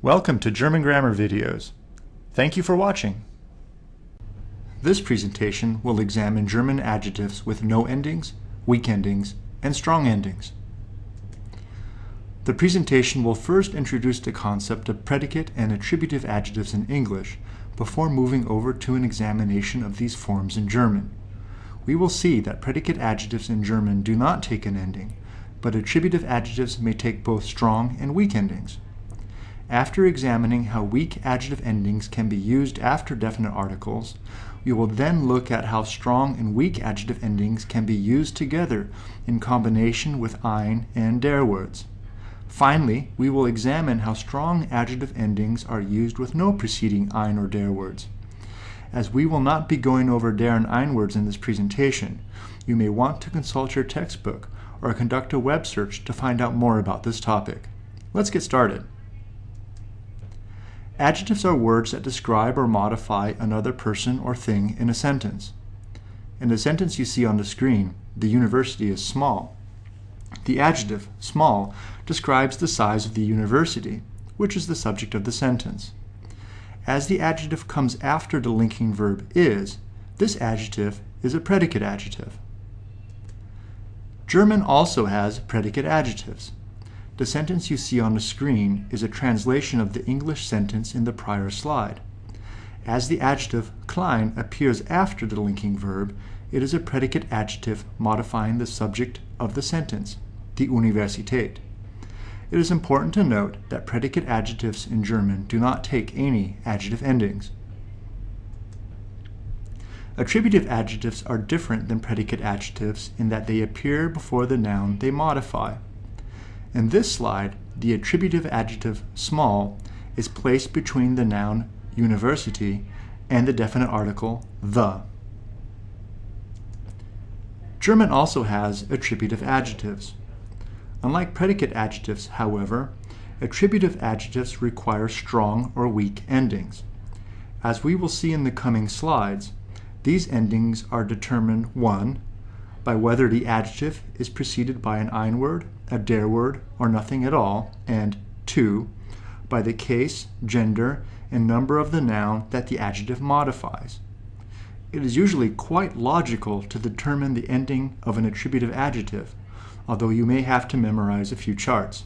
Welcome to German Grammar Videos. Thank you for watching. This presentation will examine German adjectives with no endings, weak endings, and strong endings. The presentation will first introduce the concept of predicate and attributive adjectives in English before moving over to an examination of these forms in German. We will see that predicate adjectives in German do not take an ending, but attributive adjectives may take both strong and weak endings. After examining how weak adjective endings can be used after definite articles, we will then look at how strong and weak adjective endings can be used together in combination with ein and der words. Finally, we will examine how strong adjective endings are used with no preceding ein or der words. As we will not be going over der and ein words in this presentation, you may want to consult your textbook or conduct a web search to find out more about this topic. Let's get started. Adjectives are words that describe or modify another person or thing in a sentence. In the sentence you see on the screen, the university is small. The adjective, small, describes the size of the university, which is the subject of the sentence. As the adjective comes after the linking verb is, this adjective is a predicate adjective. German also has predicate adjectives. The sentence you see on the screen is a translation of the English sentence in the prior slide. As the adjective klein appears after the linking verb, it is a predicate adjective modifying the subject of the sentence, die Universität. It is important to note that predicate adjectives in German do not take any adjective endings. Attributive adjectives are different than predicate adjectives in that they appear before the noun they modify. In this slide, the attributive adjective small is placed between the noun university and the definite article the. German also has attributive adjectives. Unlike predicate adjectives, however, attributive adjectives require strong or weak endings. As we will see in the coming slides, these endings are determined 1 by whether the adjective is preceded by an ein word, a der word, or nothing at all, and 2. by the case, gender, and number of the noun that the adjective modifies. It is usually quite logical to determine the ending of an attributive adjective, although you may have to memorize a few charts.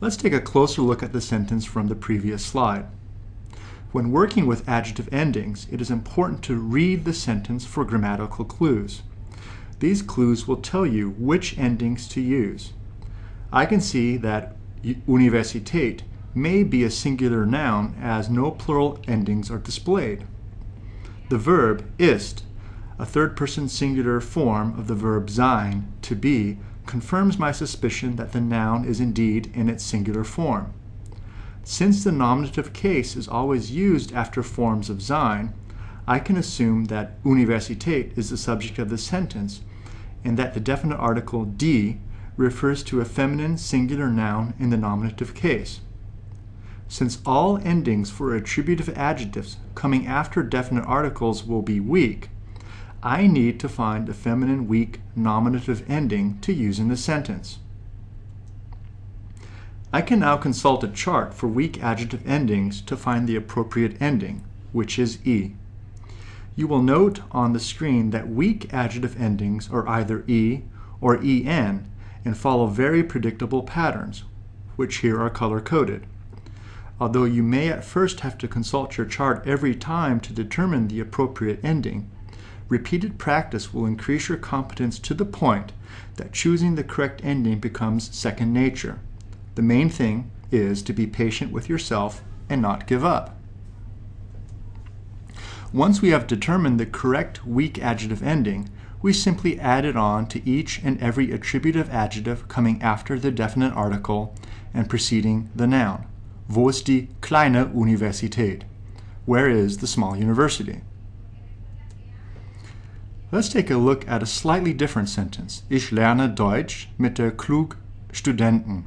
Let's take a closer look at the sentence from the previous slide. When working with adjective endings, it is important to read the sentence for grammatical clues. These clues will tell you which endings to use. I can see that Universität may be a singular noun as no plural endings are displayed. The verb ist, a third-person singular form of the verb sein, to be, confirms my suspicion that the noun is indeed in its singular form. Since the nominative case is always used after forms of sein, I can assume that Universität is the subject of the sentence and that the definite article die refers to a feminine singular noun in the nominative case. Since all endings for attributive adjectives coming after definite articles will be weak, I need to find a feminine weak nominative ending to use in the sentence. I can now consult a chart for weak adjective endings to find the appropriate ending, which is E. You will note on the screen that weak adjective endings are either E or EN and follow very predictable patterns, which here are color-coded. Although you may at first have to consult your chart every time to determine the appropriate ending, repeated practice will increase your competence to the point that choosing the correct ending becomes second nature. The main thing is to be patient with yourself and not give up. Once we have determined the correct weak adjective ending, we simply add it on to each and every attributive adjective coming after the definite article and preceding the noun. Wo ist die kleine Universität? Where is the small university? Let's take a look at a slightly different sentence. Ich lerne Deutsch mit der klug Studentin.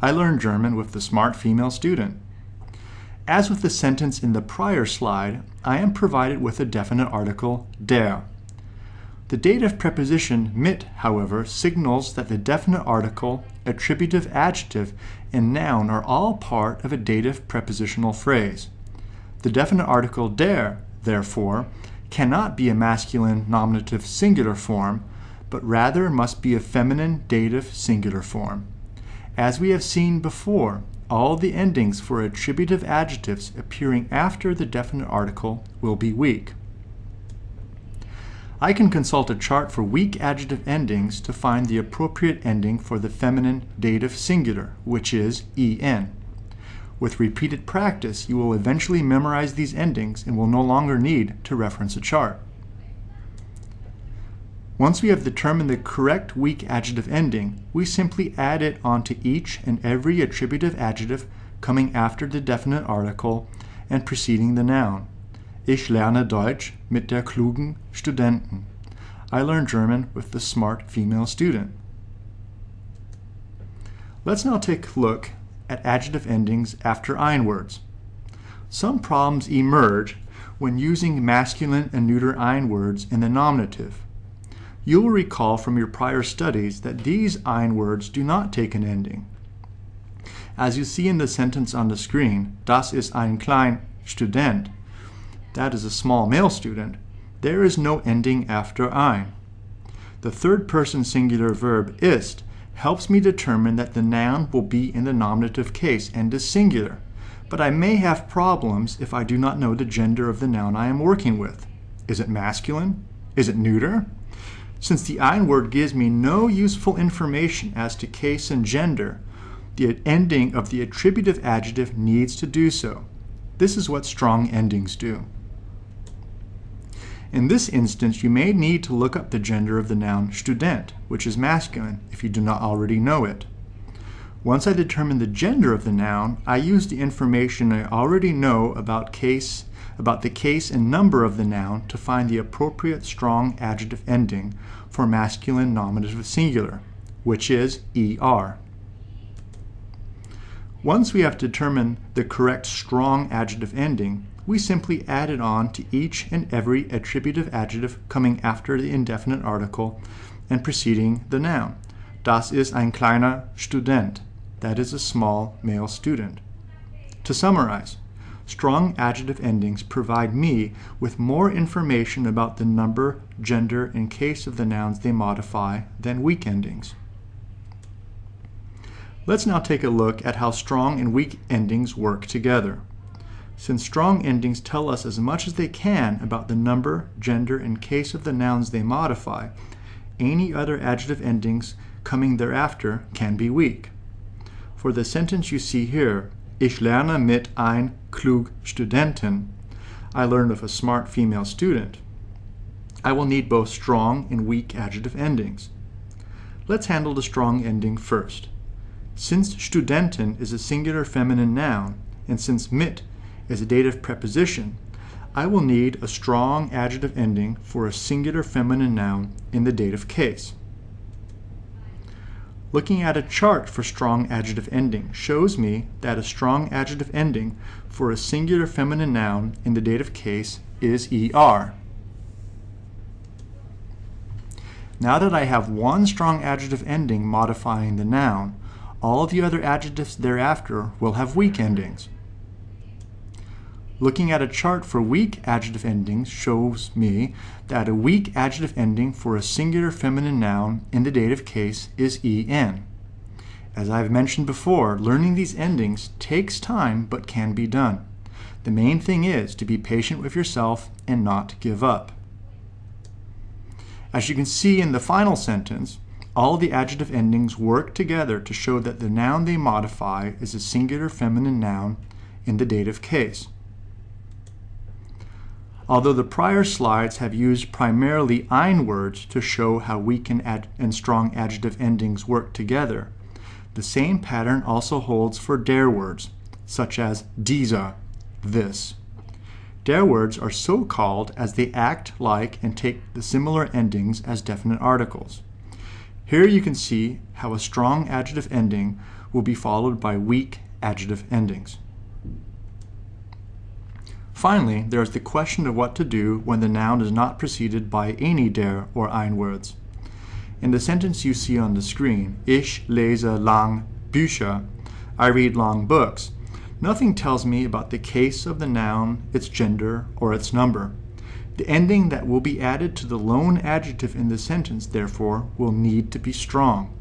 I learn German with the smart female student. As with the sentence in the prior slide, I am provided with a definite article, der. The dative preposition mit, however, signals that the definite article, attributive adjective, and noun are all part of a dative prepositional phrase. The definite article der, therefore, cannot be a masculine nominative singular form, but rather must be a feminine dative singular form. As we have seen before, all the endings for attributive adjectives appearing after the definite article will be weak. I can consult a chart for weak adjective endings to find the appropriate ending for the feminine dative singular, which is en. With repeated practice, you will eventually memorize these endings and will no longer need to reference a chart. Once we have determined the correct weak adjective ending, we simply add it onto each and every attributive adjective coming after the definite article and preceding the noun. Ich lerne Deutsch mit der klugen Studentin. I learn German with the smart female student. Let's now take a look at adjective endings after ein words. Some problems emerge when using masculine and neuter ein words in the nominative. You will recall from your prior studies that these ein words do not take an ending. As you see in the sentence on the screen, das ist ein klein Student, that is a small male student, there is no ending after ein. The third person singular verb ist helps me determine that the noun will be in the nominative case and is singular, but I may have problems if I do not know the gender of the noun I am working with. Is it masculine? Is it neuter? Since the ein word gives me no useful information as to case and gender, the ending of the attributive adjective needs to do so. This is what strong endings do. In this instance, you may need to look up the gender of the noun student, which is masculine, if you do not already know it. Once I determine the gender of the noun, I use the information I already know about case about the case and number of the noun to find the appropriate strong adjective ending for masculine nominative singular, which is er. Once we have determined the correct strong adjective ending, we simply add it on to each and every attributive adjective coming after the indefinite article and preceding the noun. Das ist ein kleiner Student. That is a small male student. To summarize, strong adjective endings provide me with more information about the number, gender, and case of the nouns they modify than weak endings. Let's now take a look at how strong and weak endings work together. Since strong endings tell us as much as they can about the number, gender, and case of the nouns they modify, any other adjective endings coming thereafter can be weak. For the sentence you see here, Ich lerne mit ein klug Studentin, I learn with a smart female student, I will need both strong and weak adjective endings. Let's handle the strong ending first. Since Studentin is a singular feminine noun, and since mit is a dative preposition, I will need a strong adjective ending for a singular feminine noun in the dative case. Looking at a chart for strong adjective ending shows me that a strong adjective ending for a singular feminine noun in the dative case is er. Now that I have one strong adjective ending modifying the noun, all of the other adjectives thereafter will have weak endings. Looking at a chart for weak adjective endings shows me that a weak adjective ending for a singular feminine noun in the dative case is en. As I've mentioned before, learning these endings takes time but can be done. The main thing is to be patient with yourself and not give up. As you can see in the final sentence, all the adjective endings work together to show that the noun they modify is a singular feminine noun in the dative case. Although the prior slides have used primarily ein words to show how weak and, strong adjective endings work together, the same pattern also holds for der words, such as dieser, this. Der words are so called as they act like and take the similar endings as definite articles. Here you can see how a strong adjective ending will be followed by weak adjective endings. Finally, there is the question of what to do when the noun is not preceded by any der or ein words. In the sentence you see on the screen, Ich lese lang Bücher, I read long books, nothing tells me about the case of the noun, its gender, or its number. The ending that will be added to the lone adjective in the sentence, therefore, will need to be strong.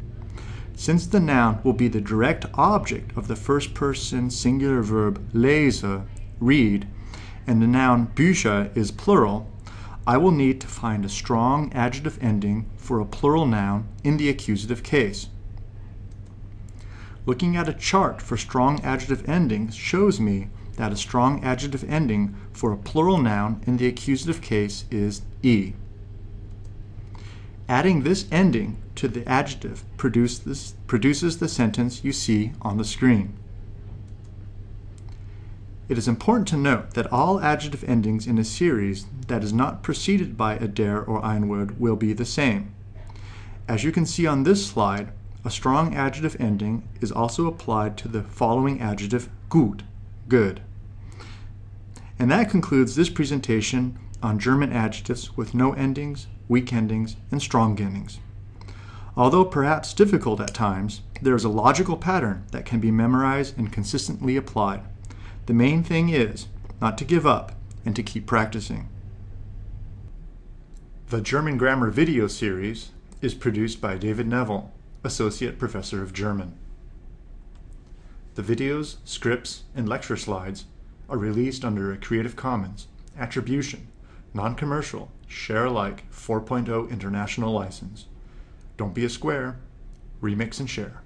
Since the noun will be the direct object of the first person singular verb lese, read, and the noun Bücher is plural, I will need to find a strong adjective ending for a plural noun in the accusative case. Looking at a chart for strong adjective endings shows me that a strong adjective ending for a plural noun in the accusative case is e. Adding this ending to the adjective produces, produces the sentence you see on the screen. It is important to note that all adjective endings in a series that is not preceded by a der or ein word will be the same. As you can see on this slide, a strong adjective ending is also applied to the following adjective gut, good. And that concludes this presentation on German adjectives with no endings, weak endings, and strong endings. Although perhaps difficult at times, there is a logical pattern that can be memorized and consistently applied. The main thing is not to give up and to keep practicing. The German Grammar video series is produced by David Neville, Associate Professor of German. The videos, scripts, and lecture slides are released under a Creative Commons Attribution, Non-Commercial, Share Alike 4.0 International License. Don't be a square, remix and share.